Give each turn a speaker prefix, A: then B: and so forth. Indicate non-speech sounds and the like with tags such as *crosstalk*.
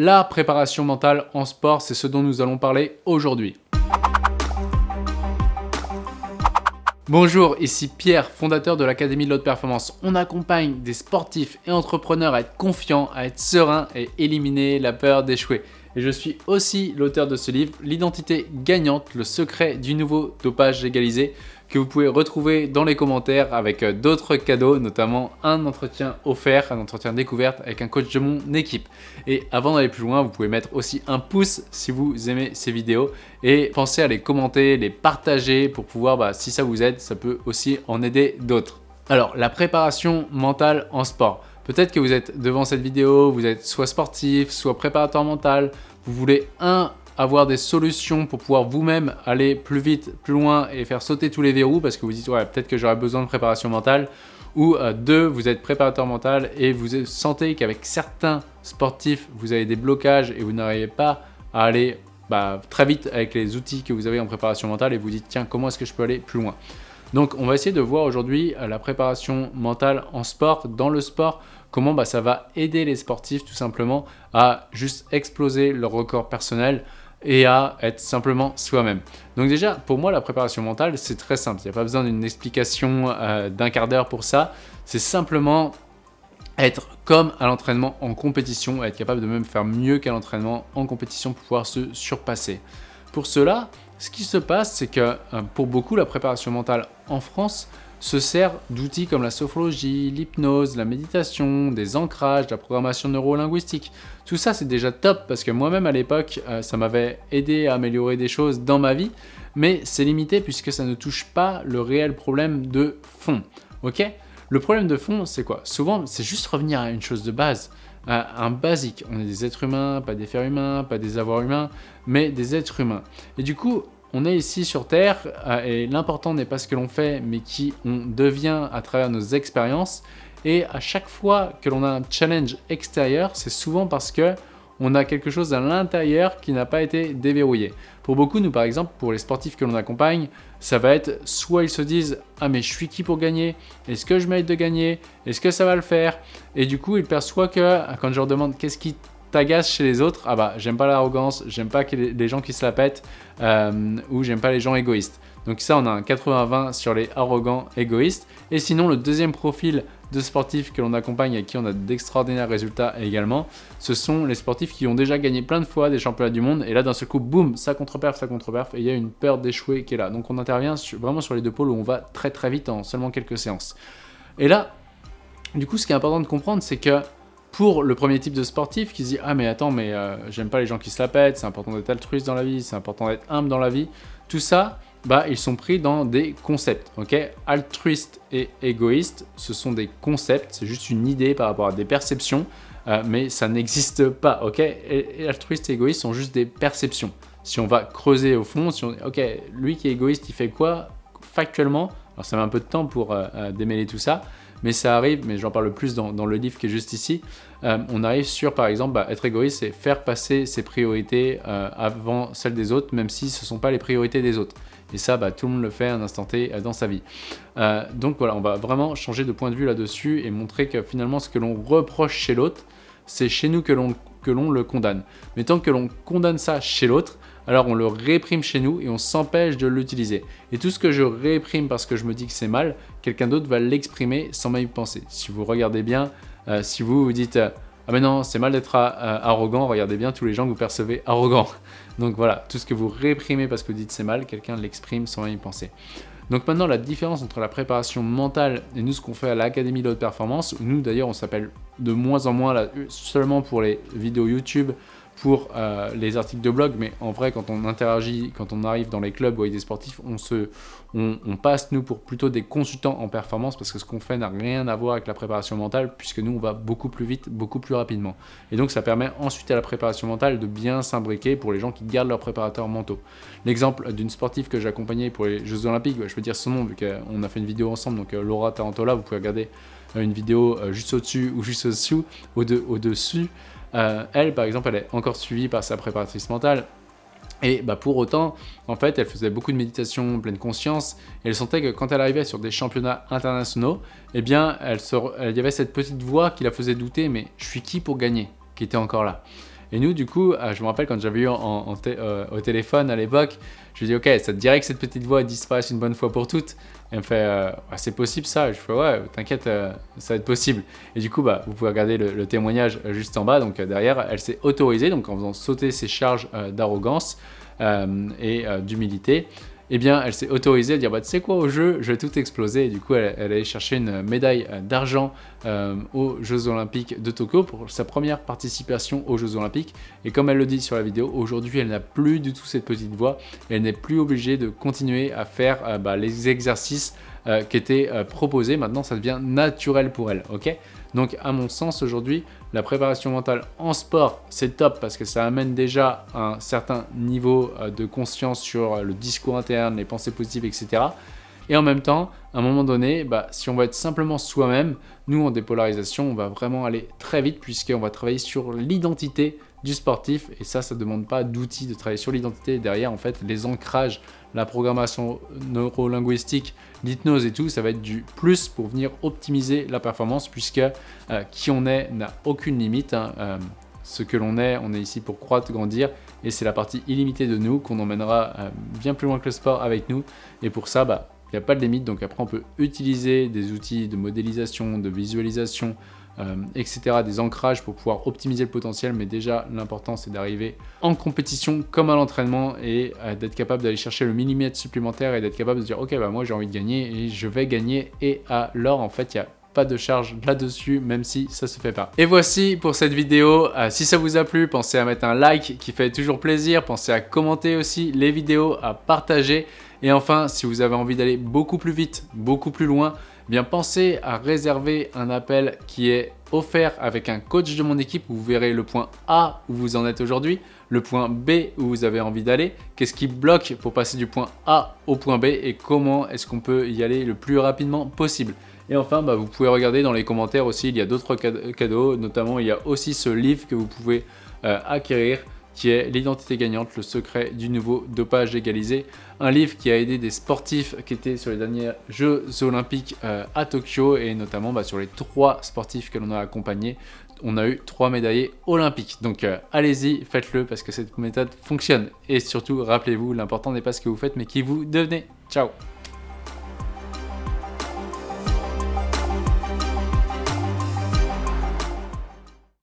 A: La préparation mentale en sport, c'est ce dont nous allons parler aujourd'hui. Bonjour, ici Pierre, fondateur de l'Académie de l'Haute Performance. On accompagne des sportifs et entrepreneurs à être confiants, à être sereins et éliminer la peur d'échouer. Et je suis aussi l'auteur de ce livre, L'identité gagnante, le secret du nouveau dopage légalisé, que vous pouvez retrouver dans les commentaires avec euh, d'autres cadeaux, notamment un entretien offert, un entretien découverte avec un coach de mon équipe. Et avant d'aller plus loin, vous pouvez mettre aussi un pouce si vous aimez ces vidéos et pensez à les commenter, les partager pour pouvoir, bah, si ça vous aide, ça peut aussi en aider d'autres. Alors, la préparation mentale en sport. Peut-être que vous êtes devant cette vidéo, vous êtes soit sportif, soit préparateur mental, vous voulez un avoir des solutions pour pouvoir vous-même aller plus vite, plus loin et faire sauter tous les verrous parce que vous dites ouais peut-être que j'aurais besoin de préparation mentale. Ou euh, deux, vous êtes préparateur mental et vous sentez qu'avec certains sportifs, vous avez des blocages et vous n'arrivez pas à aller bah, très vite avec les outils que vous avez en préparation mentale et vous dites tiens comment est-ce que je peux aller plus loin? Donc on va essayer de voir aujourd'hui euh, la préparation mentale en sport, dans le sport, comment bah, ça va aider les sportifs tout simplement à juste exploser leur record personnel et à être simplement soi-même. Donc déjà, pour moi, la préparation mentale, c'est très simple. Il n'y a pas besoin d'une explication euh, d'un quart d'heure pour ça. C'est simplement être comme à l'entraînement en compétition, être capable de même faire mieux qu'à l'entraînement en compétition pour pouvoir se surpasser. Pour cela, ce qui se passe, c'est que euh, pour beaucoup, la préparation mentale en France se sert d'outils comme la sophrologie, l'hypnose, la méditation, des ancrages, la programmation neurolinguistique. Tout ça, c'est déjà top parce que moi-même à l'époque, euh, ça m'avait aidé à améliorer des choses dans ma vie, mais c'est limité puisque ça ne touche pas le réel problème de fond. Ok? Le problème de fond, c'est quoi? Souvent, c'est juste revenir à une chose de base, à un basique. On est des êtres humains, pas des fers humains, pas des avoirs humains, mais des êtres humains. Et du coup, on est ici sur Terre euh, et l'important n'est pas ce que l'on fait, mais qui on devient à travers nos expériences. Et à chaque fois que l'on a un challenge extérieur, c'est souvent parce que on a quelque chose à l'intérieur qui n'a pas été déverrouillé. Pour beaucoup, nous par exemple, pour les sportifs que l'on accompagne, ça va être soit ils se disent « Ah mais je suis qui pour gagner? Est-ce que je mérite de gagner? Est-ce que ça va le faire ?» Et du coup, ils perçoivent que quand je leur demande « Qu'est-ce qui t'agace chez les autres, ah bah j'aime pas l'arrogance, j'aime pas les, gens qui se la pètent euh, ou j'aime pas les gens égoïstes. Donc ça on a un 80-20 sur les arrogants égoïstes. Et sinon le deuxième profil de sportifs que l'on accompagne et qui on a d'extraordinaires résultats également, ce sont les sportifs qui ont déjà gagné plein de fois des championnats du monde et là d'un seul coup, boum, ça contre-perf, ça contre-perf et il y a une peur d'échouer qui est là. Donc on intervient vraiment sur les deux pôles où on va très très vite en seulement quelques séances. Et là, du coup ce qui est important de comprendre c'est que pour le premier type de sportif qui se dit « Ah mais attends, mais euh, j'aime pas les gens qui se la pètent, c'est important d'être altruiste dans la vie, c'est important d'être humble dans la vie. » Tout ça, bah, ils sont pris dans des concepts. ok? Altruiste et égoïste, ce sont des concepts, c'est juste une idée par rapport à des perceptions, euh, mais ça n'existe pas. ok? Altruiste et égoïste sont juste des perceptions. Si on va creuser au fond, si on ok, lui qui est égoïste, il fait quoi factuellement? Alors ça met un peu de temps pour euh, démêler tout ça, mais ça arrive, mais j'en parle plus dans, le livre qui est juste ici, euh, on arrive sur par exemple bah, être égoïste, c'est faire passer ses priorités euh, avant celles des autres, même si ce ne sont pas les priorités des autres. Et ça, bah, tout le monde le fait à un instant T euh, dans sa vie. donc voilà, on va vraiment changer de point de vue là-dessus et montrer que finalement ce que l'on reproche chez l'autre, c'est chez nous que l'on le condamne. Mais tant que l'on condamne ça chez l'autre, alors on le réprime chez nous et on s'empêche de l'utiliser. Et tout ce que je réprime parce que je me dis que c'est mal, quelqu'un d'autre va l'exprimer sans même y penser. Si vous regardez bien, euh, si vous vous dites euh, ah mais non, c'est mal d'être euh, arrogant, regardez bien tous les gens que vous percevez arrogants. *laughs* Donc voilà, tout ce que vous réprimez parce que vous dites c'est mal, quelqu'un l'exprime sans même y penser. Donc maintenant, la différence entre la préparation mentale et nous, ce qu'on fait à l'Académie de haute performance, où nous d'ailleurs, on s'appelle de moins en moins là, seulement pour les vidéos YouTube, pour euh, les articles de blog, mais en vrai, quand on interagit, quand on arrive dans les clubs ou avec des sportifs, on, se, on, passe, nous, pour plutôt des consultants en performance, parce que ce qu'on fait n'a rien à voir avec la préparation mentale, puisque nous, on va beaucoup plus vite, beaucoup plus rapidement. Et donc, ça permet ensuite à la préparation mentale de bien s'imbriquer pour les gens qui gardent leurs préparateurs mentaux. L'exemple d'une sportive que j'ai accompagnée pour les Jeux Olympiques, je peux dire son nom, vu qu'on a fait une vidéo ensemble, donc euh, Laura Tarantola, vous pouvez regarder euh, une vidéo juste au-dessus ou juste au-dessous, au-dessus, euh, elle, par exemple, elle est encore suivie par sa préparatrice mentale. Et bah, pour autant, en fait, elle faisait beaucoup de méditation, pleine conscience, et elle sentait que quand elle arrivait sur des championnats internationaux, eh bien, elle, il y avait cette petite voix qui la faisait douter, mais je suis qui pour gagner? qui était encore là. Et nous, du coup, euh, je me rappelle quand j'avais eu euh, au téléphone à l'époque, je lui dit, ok, ça te dirait que cette petite voix disparaisse une bonne fois pour toutes? Elle me fait, euh, c'est possible ça Je fais, ouais, t'inquiète, ça va être possible. Et du coup, bah, vous pouvez regarder le, témoignage juste en bas. Donc derrière, elle s'est autorisée, donc en faisant sauter ses charges d'arrogance et d'humilité eh bien, elle s'est autorisée à dire bah, tu sais quoi, au jeu, je vais tout exploser. Et du coup, elle, elle allait chercher une médaille euh, d'argent euh, aux Jeux Olympiques de Tokyo pour sa première participation aux Jeux Olympiques. Et comme elle le dit sur la vidéo, aujourd'hui, elle n'a plus du tout cette petite voix. elle n'est plus obligée de continuer à faire euh, bah, les exercices qui étaient proposés. Maintenant, ça devient naturel pour elle. ok? Donc à mon sens aujourd'hui, la préparation mentale en sport, c'est top parce que ça amène déjà un certain niveau euh, de conscience sur le discours interne, les pensées positives, etc. Et en même temps, à un moment donné, bah, si on va être simplement soi-même, nous en dépolarisation, on va vraiment aller très vite puisqu'on va travailler sur l'identité du sportif et ça, ça ne demande pas d'outils de travailler sur l'identité. Derrière, en fait, les ancrages, la programmation neurolinguistique, l'hypnose et tout, ça va être du plus pour venir optimiser la performance puisque euh, qui on est n'a aucune limite. Hein, euh, ce que l'on est, on est ici pour croître, grandir et c'est la partie illimitée de nous qu'on emmènera euh, bien plus loin que le sport avec nous et pour ça, bah, il n'y a pas de limite, donc après on peut utiliser des outils de modélisation, de visualisation, euh, etc., des ancrages pour pouvoir optimiser le potentiel, mais déjà l'important c'est d'arriver en compétition comme à l'entraînement et euh, d'être capable d'aller chercher le millimètre supplémentaire et d'être capable de dire ok bah moi j'ai envie de gagner et je vais gagner et alors en fait il y a pas de charge là-dessus, même si ça se fait pas. Et voici pour cette vidéo. Euh, si ça vous a plu, pensez à mettre un like qui fait toujours plaisir. Pensez à commenter aussi les vidéos, à partager. Et enfin, si vous avez envie d'aller beaucoup plus vite, beaucoup plus loin, eh bien pensez à réserver un appel qui est offert avec un coach de mon équipe. Vous verrez le point A où vous en êtes aujourd'hui, le point B où vous avez envie d'aller, qu'est-ce qui bloque pour passer du point A au point B et comment est-ce qu'on peut y aller le plus rapidement possible? Et enfin, bah, vous pouvez regarder dans les commentaires aussi, il y a d'autres cadeaux, notamment il y a aussi ce livre que vous pouvez euh, acquérir qui est L'identité gagnante, le secret du nouveau dopage égalisé. Un livre qui a aidé des sportifs qui étaient sur les derniers Jeux Olympiques euh, à Tokyo et notamment bah, sur les trois sportifs que l'on a accompagnés. On a eu trois médaillés olympiques. Donc euh, allez-y, faites-le parce que cette méthode fonctionne. Et surtout, rappelez-vous, l'important n'est pas ce que vous faites mais qui vous devenez. Ciao